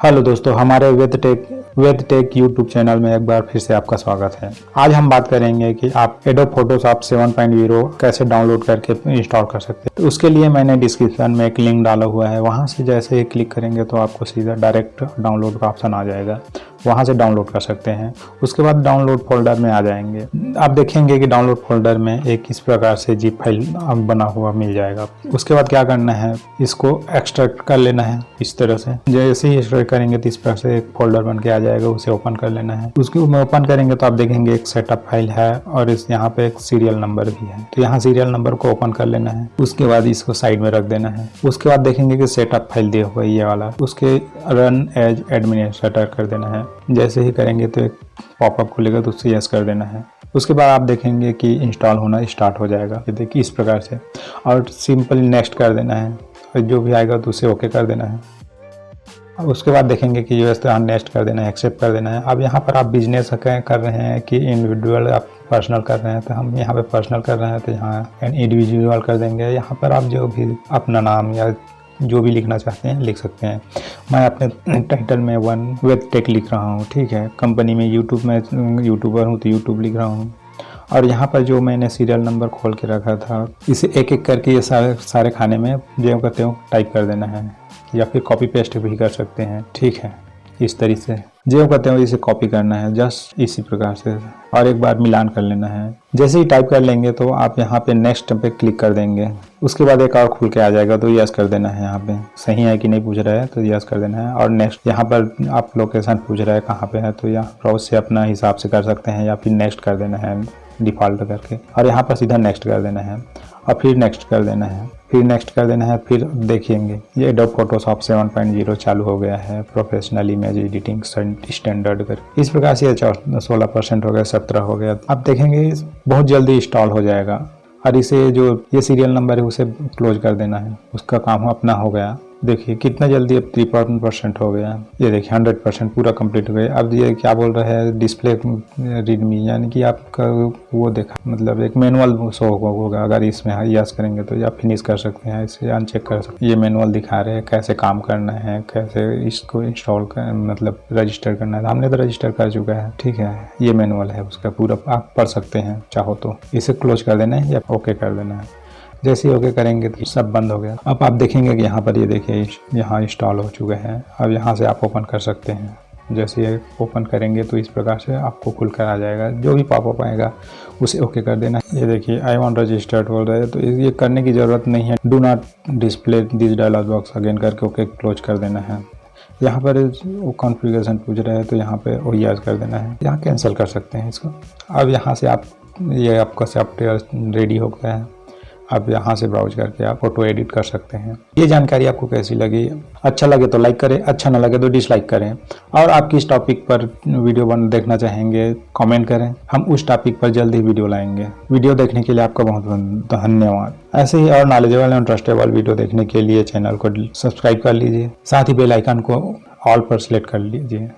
Hello दोस्तों, हमारे Ved Tech Ved Tech YouTube channel में एक बार फिर से आपका स्वागत है। आज हम बात करेंगे कि आप एडो फोटोशॉप 7.0 कैसे डाउनलोड करके इंस्टॉल कर सकते हैं। तो उसके लिए मैंने डिस्क्रिप्शन में एक लिंक डाला हुआ है, वहाँ से जैसे ही क्लिक करेंगे तो आपको सीधा डायरेक्ट डाउनलोड का ऑप्शन आ जाएगा। वहाँ से डाउनलोड कर सकते हैं। उसके बाद डाउनलोड फोल्डर में आ जाएँगे। आप देखेंगे कि डाउनलोड फोल्डर में एक इस प्रकार से जीप फ़ाइल बना हुआ मिल जाएगा। उसके बाद क्या करना है? इसको एक्सट्रैक्ट कर लेना है इस तरह से। जैसे ही एक्सट्रैक्ट करेंगे तो इस प्रकार से एक फोल्डर बन के आ जाएगा, उसे ओपन कर लेना है। उसके ओपन करेंगे तो आप देखेंगे एक सेटअप फ़ाइल है और इस यहाँ पे एक सीरियल नंबर भी है। तो यहाँ सीरियल नंबर को ओपन कर लेना है। उसके बाद इसको साइड में रख देना है। उसके बाद देखेंगे कि सेटअप फ़ाइल दिया हुआ ये वाला। उसके रन एज एडमिनिस्ट्रेटर कर देना है। जैसे ही करेंगे तो एक पॉपअप खुलेगा तो उससे यस कर देना है। उसके बाद आप देखेंगे कि इंस्टॉल होना स्टार्ट हो जाएगा। ये देखिए इस प्रकार से। और सिंपली नेक्स्ट कर देना है। और जो भी आएगा तो उसे ओके कर देना है। उसके बाद देखेंगे कि यूएस तो नेक्स्ट कर देना है एक्सेप्ट कर देना है। अब यहाँ पर आप बिज़नेस कर रहे हैं कि इंडिविजुअल आप पर्सनल कर रहे हैं तो हम यहाँ पे पर्सनल कर रहे हैं तो यहाँ इंडिविजुअल कर देंगे। यहाँ पर आप जो भी अपना नाम या जो भी लिखना चाहते हैं, लिख सकते हैं। मैं अपने टाइटल में वन वेब टेक लिख रहा हूँ, ठीक है? कंपनी में यूट्यूब में यूट्यूबर हूँ तो यूट्यूब लिख रहा हूँ। और यहाँ पर जो मैंने सीरियल नंबर खोल के रखा था, इसे एक एक करके ये सारे सारे खाने में जो कहते हो टाइप कर देना है। या फिर कॉपी पेस्ट भी कर सकते हैं, ठीक है? इस तरीके से। जो कहते हैं इसे कॉपी करना है जस्ट इसी प्रकार से। और एक बार मिलान कर लेना है। जैसे ही टाइप कर लेंगे तो आप यहाँ पे नेक्स्ट पे क्लिक कर देंगे। उसके बाद एक और खुल के आ जाएगा तो यस कर देना है यहाँ पे। सही है कि नहीं पूछ रहा है तो यस कर देना है। और नेक्स्ट यहाँ पर आप लोकेशन पूछ रहा है कहाँ पे है तो यहाँ ब्राउज से अपना हिसाब से कर सकते हैं, या फिर नेक्स्ट कर देना है डिफ़ॉल्ट करके। और यहाँ पर सीधा नेक्स्ट कर देना है। और फिर नेक्स्ट कर देना है। फिर नेक्स्ट कर देना है, फिर देखेंगे। ये एडोब फोटोशॉप 7.0 चालू हो गया है प्रोफेशनल इमेज एडिटिंग स्टैंडर्ड कर इस प्रकार से सोलह परसेंट हो गया, सत्रह हो गया। अब देखेंगे, बहुत जल्दी इंस्टॉल हो जाएगा। और इसे जो ये सीरियल नंबर है, उसे क्लोज कर देना है। उसका काम अपना हो गया। देखिए, कितना जल्दी अब तिरपन परसेंट हो गया। ये देखिए हंड्रेड परसेंट पूरा कंप्लीट हो गया। अब ये क्या बोल रहे हैं डिस्प्ले रीडमी यानी कि आपका वो देखा मतलब एक मैनुअल शो होगा, अगर इसमें यस करेंगे तो या फिनिश कर सकते हैं, इसे अनचेक कर सकते हैं। ये मैनुअल दिखा रहे हैं, कैसे काम करना है, कैसे इसको इंस्टॉल कर मतलब रजिस्टर करना है। हमने तो रजिस्टर कर चुका है, ठीक है। ये मैनुअल है, उसका पूरा आप पढ़ सकते हैं, चाहो तो। इसे क्लोज कर देना है या ओके कर देना है। जैसे ही ओके करेंगे तो सब बंद हो गया। अब आप देखेंगे कि यहाँ पर ये देखिए, यहाँ इंस्टॉल हो चुके हैं। अब यहाँ से आप ओपन कर सकते हैं। जैसे ये ओपन करेंगे तो इस प्रकार से आपको खुल कर आ जाएगा। जो भी पॉपअप आएगा, उसे ओके कर देना। ये देखिए आई वॉन्ट रजिस्टर्ड बोल रहे तो ये करने की ज़रूरत नहीं है। Do not display this dialog box again करके ओके क्लोज कर देना है। यहाँ पर वो कॉन्फ़िगरेशन पूछ रहे हैं तो यहाँ पे ओ कर देना है। यहाँ कैंसिल कर सकते हैं इसको। अब यहाँ से आप ये आपका सॉफ्टवेयर रेडी हो गया है। आप यहाँ से ब्राउज करके आप फ़ोटो एडिट कर सकते हैं। ये जानकारी आपको कैसी लगी? अच्छा लगे तो लाइक करें अच्छा ना लगे तो डिसलाइक करें। और आप किस टॉपिक पर वीडियो बन, देखना चाहेंगे कमेंट करें। हम उस टॉपिक पर जल्द ही वीडियो लाएँगे। वीडियो देखने के लिए आपका बहुत धन्यवाद। ऐसे ही और नॉलेजेबल एंड ट्रस्टेबल वीडियो देखने के लिए चैनल को सब्सक्राइब कर लीजिए। साथ ही बेल आइकन को ऑल पर सिलेक्ट कर लीजिए।